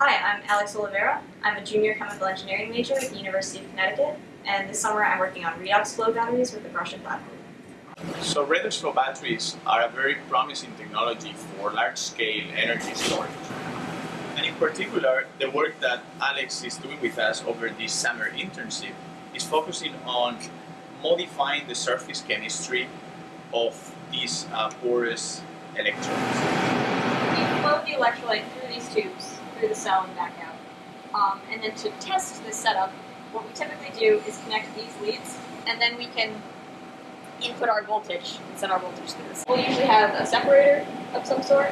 Hi, I'm Alex Oliveira. I'm a junior chemical engineering major at the University of Connecticut, and this summer I'm working on redox flow batteries with the Grusha platform. So redox flow batteries are a very promising technology for large-scale energy storage. And in particular, the work that Alex is doing with us over this summer internship is focusing on modifying the surface chemistry of these uh, porous electrodes. We flow the electrolyte through these tubes, through the cell and back out. Um, and then to test this setup, what we typically do is connect these leads, and then we can input our voltage and send our voltage through this. We'll usually have a separator of some sort.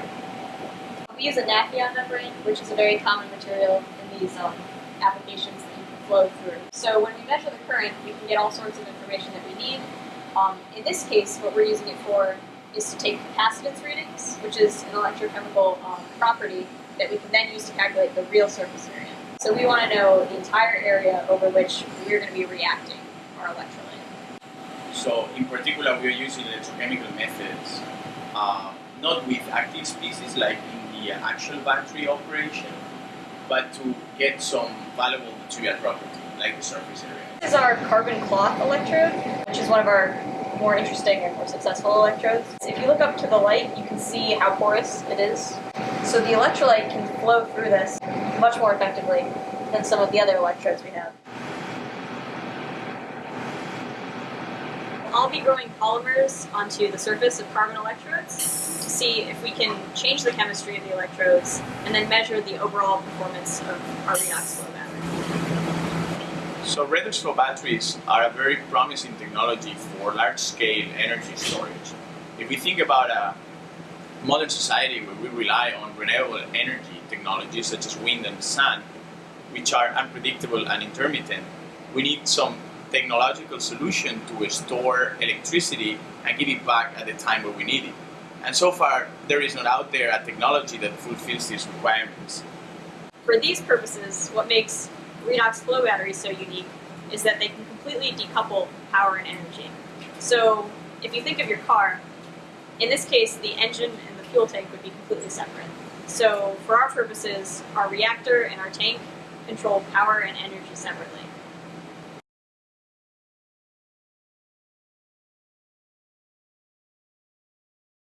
We use a Nafion membrane, which is a very common material in these um, applications that you can flow through. So when we measure the current, we can get all sorts of information that we need. Um, in this case, what we're using it for is to take capacitance readings, which is an electrochemical um, property that we can then use to calculate the real surface area. So we want to know the entire area over which we're going to be reacting our electrolyte. So in particular, we are using electrochemical methods, uh, not with active species like in the actual battery operation, but to get some valuable material property, like the surface area. This is our carbon cloth electrode, which is one of our more interesting and more successful electrodes. If you look up to the light, you can see how porous it is. So the electrolyte can flow through this much more effectively than some of the other electrodes we have. I'll be growing polymers onto the surface of carbon electrodes to see if we can change the chemistry of the electrodes and then measure the overall performance of our redox flow battery. So redox batteries are a very promising technology for large-scale energy storage. If we think about a modern society where we rely on renewable energy technologies such as wind and sun, which are unpredictable and intermittent, we need some technological solution to store electricity and give it back at the time where we need it. And so far, there is not out there a technology that fulfills these requirements. For these purposes, what makes redox flow batteries so unique is that they can completely decouple power and energy. So if you think of your car, in this case, the engine and the fuel tank would be completely separate. So for our purposes, our reactor and our tank control power and energy separately.